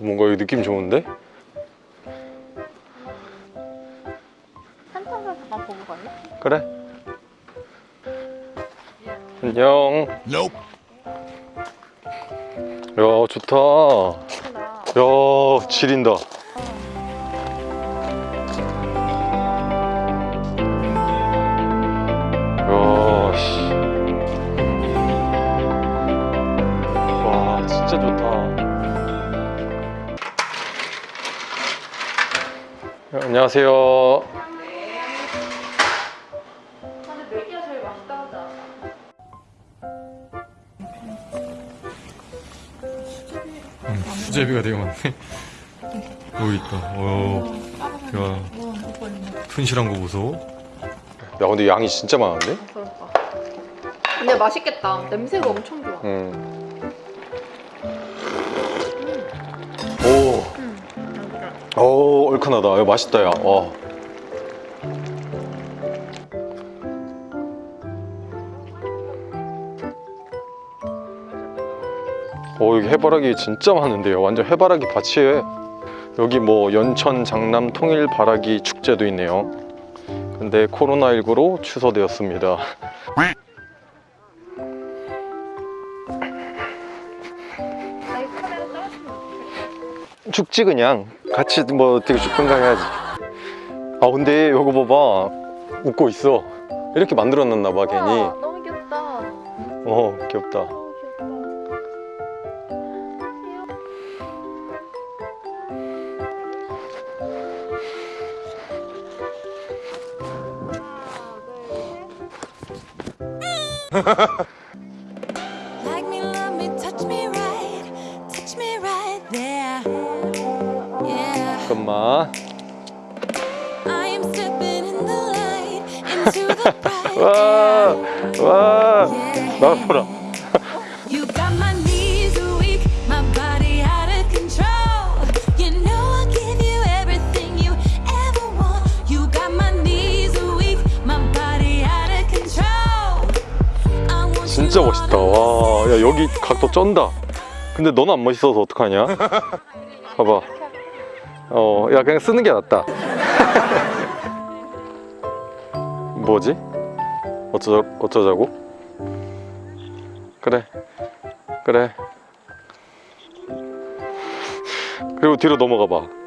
뭔가 여기 느낌 좋은데? 한참을 잠깐 보고 갈래? 그래 안녕 Nope. 야 좋다. 야 지린다 야, 씨. 와 진짜 좋다 안녕하세요. 수제비가 되게 많네 여기 있다 오. 야 튼실한 거 보소 야 근데 양이 진짜 많은데? 그럴까. 근데 맛있겠다. 냄새가 엄청 좋아. 음. 오, 음. 오 얼큰하다. 야, 맛있다 야. 와. 오 여기 해바라기 진짜 많은데요. 완전 해바라기 밭이에요. 여기 뭐 연천 장남 통일 바라기 축제도 있네요. 근데 코로나19로 취소되었습니다. 죽지 그냥 같이 뭐 어떻게 죽든가 해야지. 아 근데 이거 봐봐. 웃고 있어. 이렇게 만들어놨나 봐 괜히. 너무 귀엽다. 어 귀엽다. Like me, love me, touch me right, touch me right there. 잠깐만 와, 와, Yeah. 나 보라 You got my knees weak, my body out of control. You know I'll give you everything you ever want. You got my knees weak, my body out of control. I want 진짜 멋있다 와, 야 여기 각도 쩐다 근데 너는 안 멋있어서 어떡하냐 봐봐 어, 야 그냥 쓰는 게 낫다 뭐지? 어쩌자, 어쩌자고? 그래 그래 그리고 뒤로 넘어가 봐